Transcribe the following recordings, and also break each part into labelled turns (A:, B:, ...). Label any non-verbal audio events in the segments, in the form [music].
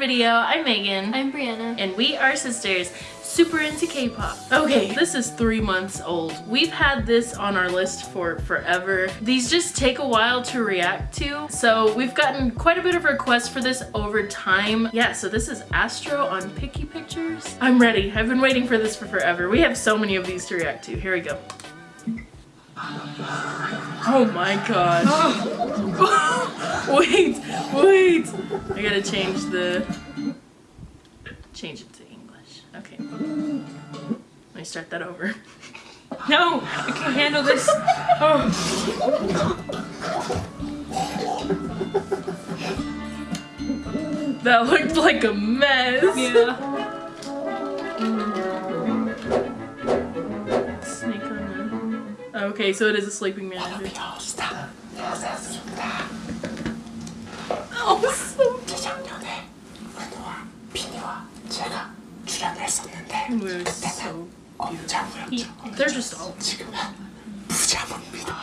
A: video. I'm Megan.
B: I'm Brianna.
A: And we are sisters, super into K-pop. Okay, this is three months old. We've had this on our list for forever. These just take a while to react to. So we've gotten quite a bit of requests for this over time. Yeah, so this is Astro on Picky Pictures. I'm ready. I've been waiting for this for forever. We have so many of these to react to. Here we go. Oh my god. [laughs] wait, wait. I gotta change the, change it to English. Okay. Let me start that over. [laughs]
B: No, I can't handle this. Oh.
A: That looked like a mess.
B: Yeah.
A: Okay, so it is a sleeping manager. Oh, so
C: 재작년에 은우와 비니와 제가 출연을 했었는데
A: was so he, They're just all
C: 지금은 부자문입니다.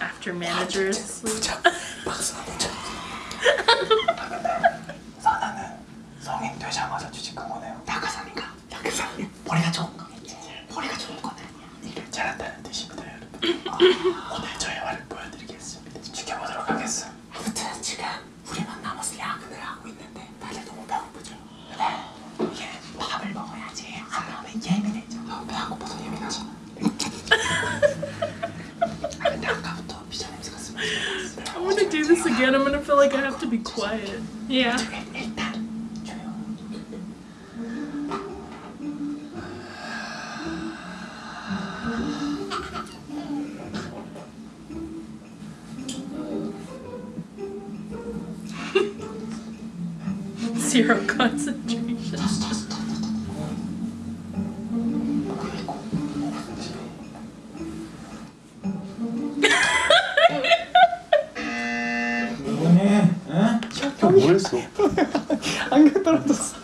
A: after managers.
C: 부자 쳐. 사나는 성인 되자마자 취직한 거네요. 낙하산인가? 낙하산. 머리가 좋은 거겠지. 머리가 좋은 거는 일을 잘한다는 뜻입니다, 여러분. 아, 오늘 저의 말을 보여드리겠습니다. 지켜보도록 하겠어. 아무튼 지금 우리만 남아서 야근을 하고 있는데 다들 너무 배고프죠. 네. 이게 밥을 먹어야지 안 나오면 예민해져. 너무 배안 고파서 예민하지. 아, 근데 아까부터 피자 냄새가
A: I'm gonna do this again. I'm gonna feel like I have to be quiet.
B: Yeah.
A: Zero concentration.
D: 뭐
E: 했어?
D: 안경 떨어졌어.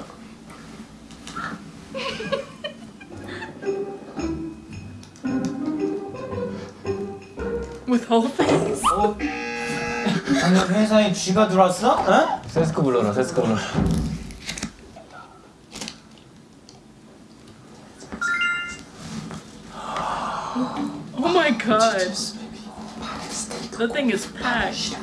A: With whole face.
D: 어? 아니 회사에 쥐가 들어왔어? 어?
E: 세스코 불러라 세스코 불러
A: Oh my god. That thing is packed.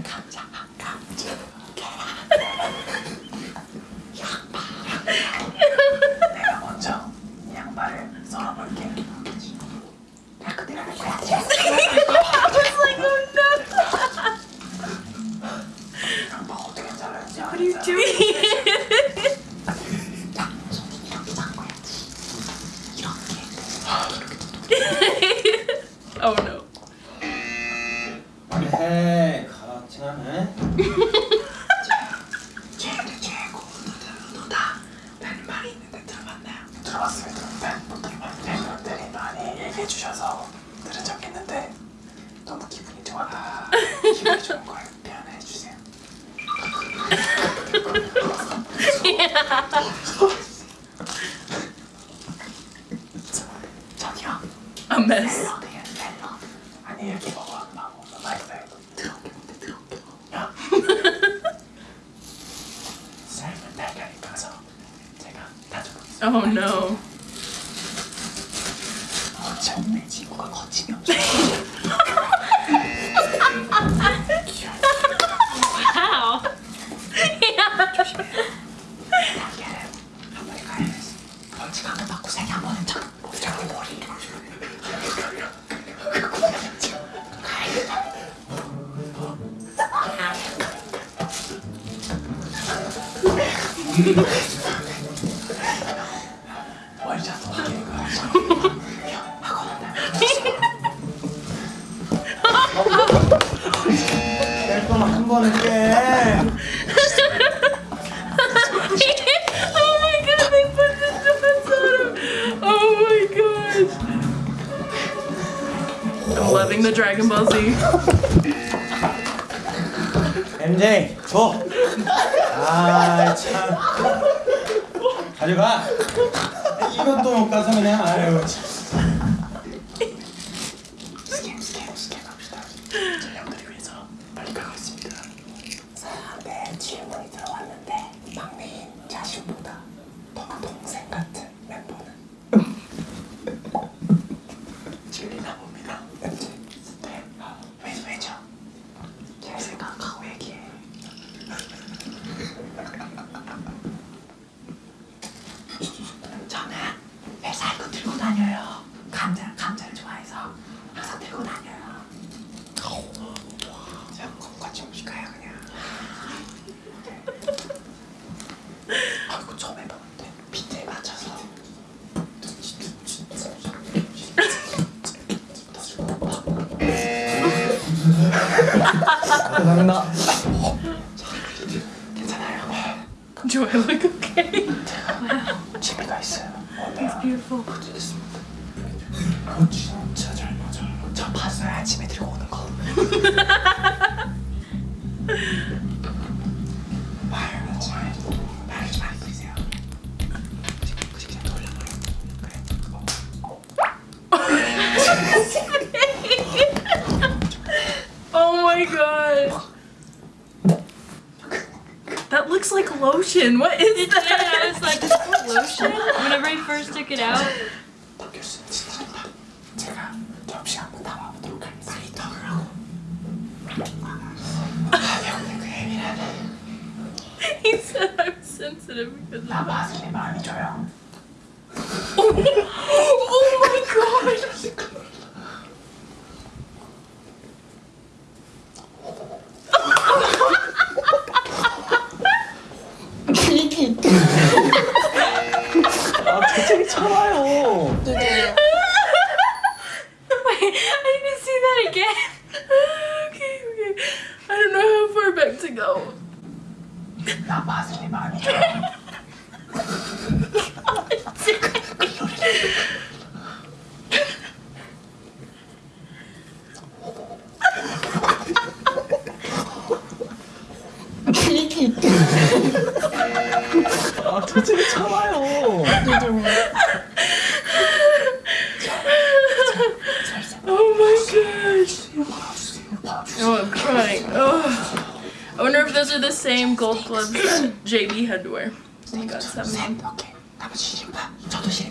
C: 감자, 정말 지금 한 번은
D: 깨. [laughs]
A: oh my god, they put the donuts on him. Oh my gosh. buzzy.
D: MJ 줘. 아참 가져가. 이것도 못 가서 그냥 아유 참.
C: 消えない
E: 감사합니다.
C: 괜찮아요.
A: Look okay?
C: 취미가 있어요. It's
B: beautiful.
C: 어, 진짜 잘 맞아요. 저 봤어요 아침에 들고 오는 거. [laughs]
A: my god! That looks like lotion. What is that?
B: Yeah, I was like, is lotion? Whenever I first took it out. [laughs]
A: he said I'm sensitive because of that. [laughs] oh my god!
E: 아 대책이 참아요.
A: Oh my gosh. Oh, I'm crying. Oh. I wonder if those are the same gold gloves that JB had to wear. He got
C: 셋,
A: seven.
C: 오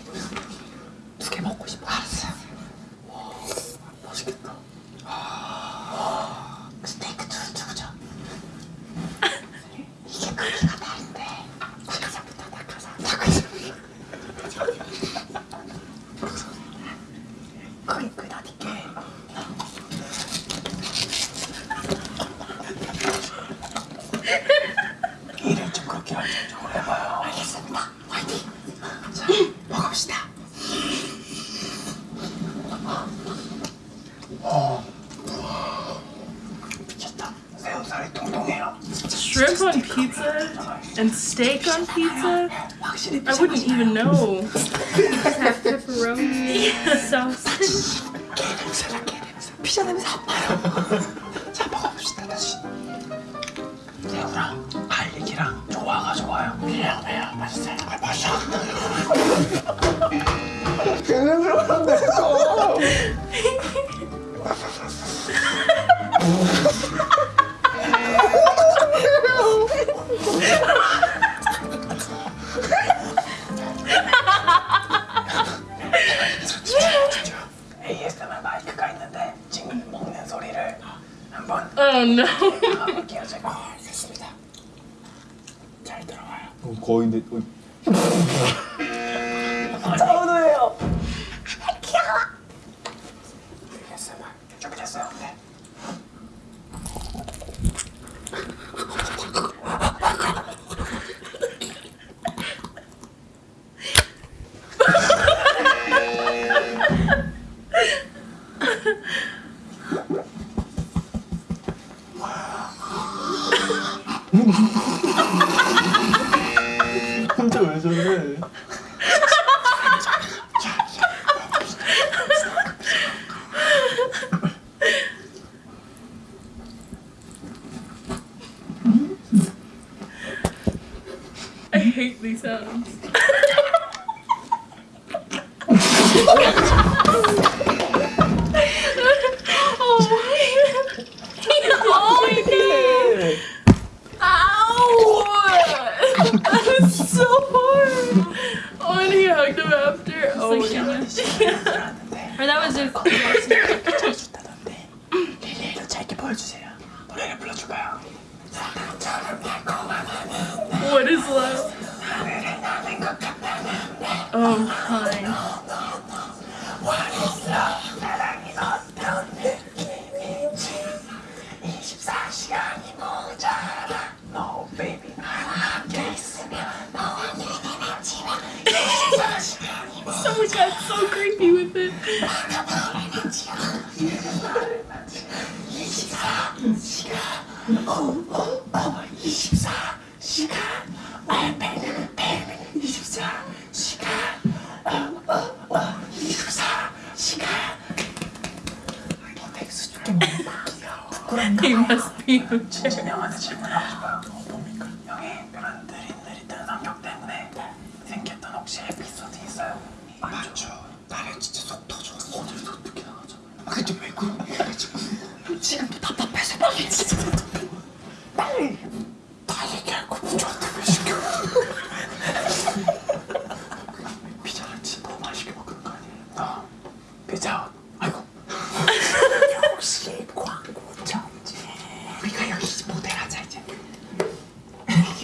C: 일을 좀 그렇게 안정적으로 해봐요. 알겠습니다. 화이팅. 자, 먹읍시다. 미쳤다. 새우살이 통통해요.
A: Shrimp on pizza and steak on pizza?
C: 확실히
A: I wouldn't even know. [laughs]
B: Have pepperoni sauce.
C: 게 냄새나 게 냄새. 피자 냄새 안 나요. 자 먹어봅시다 다시. 새우랑 갈릭이랑 조화가 좋아요. 왜요 왜요 맛있어요. 아 맛이 안 나요. 게 냄새가 안 나 없나? 알겠습니다. 어, 잘 들어와요.
E: 거의 내. 어. [laughs] I hate
A: these sounds. after. Oh,
B: like
A: yeah.
C: 들었는데
B: Or that was a
C: 좋다던데 릴리이도 짧게 보여주세요 노래를 불러줄까요? 사랑처럼 달콤한
A: What is love?
C: 하늘에 나는 것 같다는데
A: Oh, fine.
C: 이 마스피 유채 다 얘기할 거면 저한테 왜 시켜 피자를 진짜 너무 맛있게 먹는 거 아니에요? 너 피자 아이고 역시 광고 천재 우리가 여기 모델 하자 이제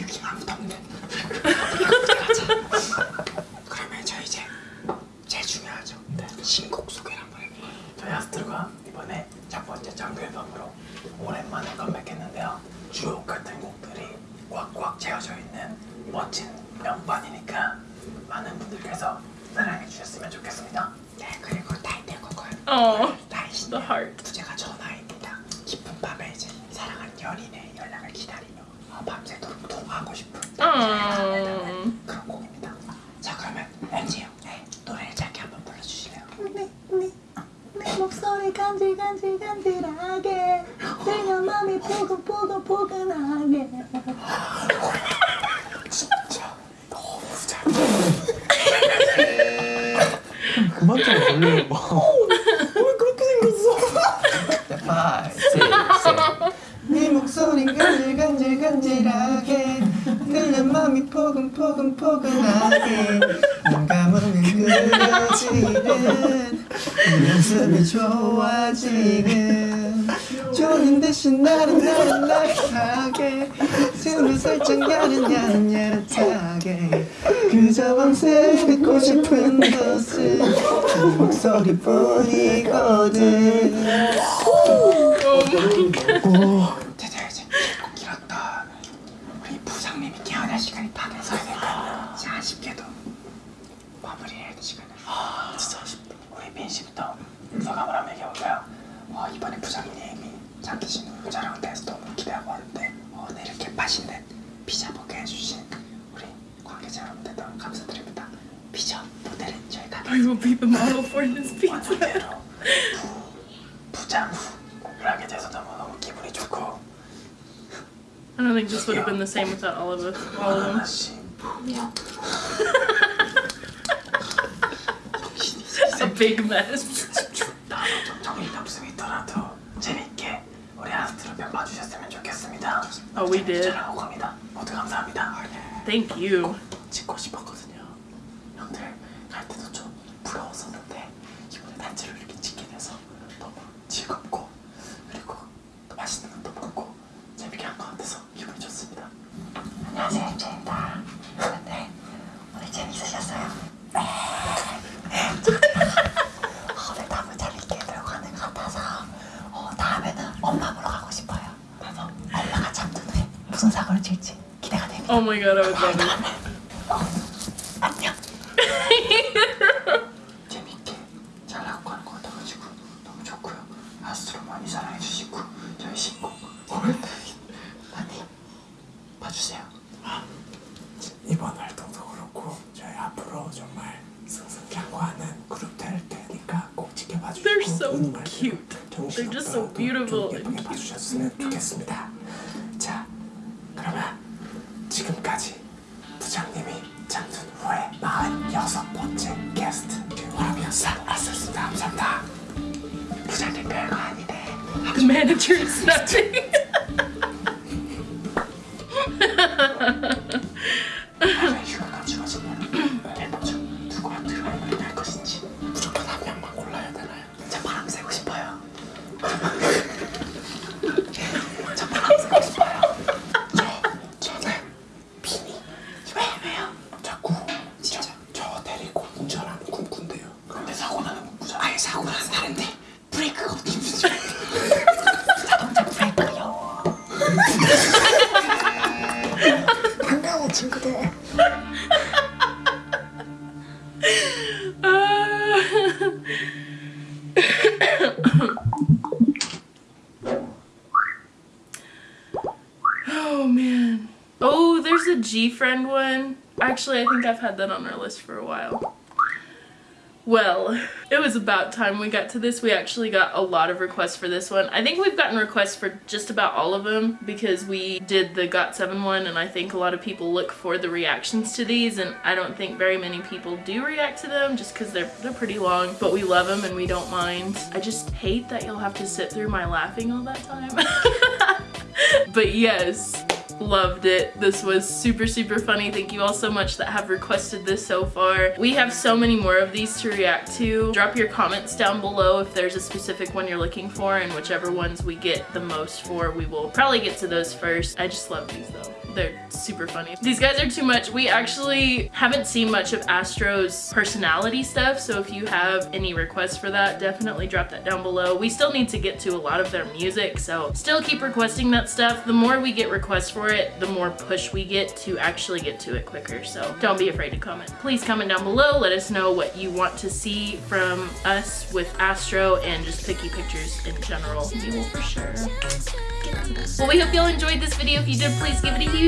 C: 여기 아무도 없네 모델 하자 그러면 저 이제 제일 중요하죠 신곡 소개를 한번 해볼까요? 저희 아스트로가 이번에 첫 번째 정규 앨범으로 오랜만에 컴백했는데요 주옥 같은 곡들이 꽉꽉 채워져 있는 멋진 명반이니까 분들께서 사랑해 주셨으면 좋겠습니다 네 그리고 나이신
A: the heart.
C: 부제가 전화입니다. 깊은 밤에 이제 사랑하는 연인의 연락을 기다리며 어, 밤새도록 통화하고 싶은
A: Oh.
C: 그런 곡입니다. 자 그러면 형 네, 노래를 짧게 한번 불러주실래요?
F: 네, 네, 내 목소리 간질간질간질하게 들려 맘이 포근포근포근하게
C: 진짜 너무 잘.
E: 그만 좀 걸려요.
C: 왜 그렇게 생겼어? 파이,
F: 네 목소리 간질간질간질하게 들려 맘이 포근포근포근하게 눈 감으면 그려지는 이 모습이 좋아 지금 졸린 대신 나는 나는 나른하게 숨을 살짝 야릇야릇야릇하게 그저 밤새 듣고 싶은 것은 그 목소리뿐이거든
C: 제자 이제 꼭 길었다. 우리 부장님이 깨어날 시간이 다 돼서 될까? 이제 아쉽게도 마무리해야 될 시간을. 아 진짜 아쉽다. 우리 민 씨부터 소감을 한번 얘기해볼까요? 어, 이번에 부장님이 자기신 후 촬영 돼서 너무 기대하고 왔는데 어, 오늘 이렇게 맛있는 피자 먹게 해주신 여러분들도 감사드립니다. 피자 모델은 저희가
A: I will be the model for this pizza.
C: 완전대로 부, 부장 후를 하게 돼서 너무 너무 기분이 좋고
A: I don't think this would have been the same without all of us. All of them.
C: 하나씩
A: A big mess.
C: 나도 좀 정신없음이 있더라도 재밌게 우리 아스트로 편 봐주셨으면 좋겠습니다.
A: Oh, we did.
C: 잘하고 갑니다. 모두 감사합니다.
A: Thank you.
C: 찍고 싶었거든요. 형들 갈 때도 좀 부러웠었는데 이번에 단체로 이렇게 찍게 돼서 너무 즐겁고 그리고 또 맛있는 것도 먹고 재밌게 한 것 같아서 기분이 좋습니다. 안녕하세요, 엠제입니다. 네, 오늘 재밌으셨어요? [laughs]
F: 오늘 너무 재밌게 들어가는 것 같아서 어, 다음에는 엄마 보러 가고 싶어요. 나도 엄마가 잠든 후에 무슨 사고를 칠지 기대가 됩니다.
A: Oh I would [laughs] cute. They're just so beautiful.
G: 봐주셨으면 좋겠습니다. 자, 그러면 지금까지 부장님이
C: 잠든 후에 46번째 게스트 김화병사 왔었습니다. 감사합니다.
F: 부장님 별거
A: 아니네. The manager is nothing. [laughs] friend one. Actually, I think I've had that on our list for a while. Well, it was about time we got to this. We actually got a lot of requests for this one. I think we've gotten requests for just about all of them because we did the GOT7 one and I think a lot of people look for the reactions to these and I don't think very many people do react to them just because they're, they're pretty long, but we love them and we don't mind. I just hate that you'll have to sit through my laughing all that time. [laughs] but yes, loved it. This was super, super funny. Thank you all so much that have requested this so far. We have so many more of these to react to. Drop your comments down below if there's a specific one you're looking for and whichever ones we get the most for, we will probably get to those first. I just love these though. They're super funny. These guys are too much. We actually haven't seen much of Astro's personality stuff, so if you have any requests for that, definitely drop that down below. We still need to get to a lot of their music, so still keep requesting that stuff. The more we get requests for it, the more push we get to actually get to it quicker, so don't be afraid to comment. Please comment down below, let us know what you want to see from us with Astro and just picky pictures in general. We will for sure get to that. Well, we hope y'all enjoyed this video. If you did, please give it a huge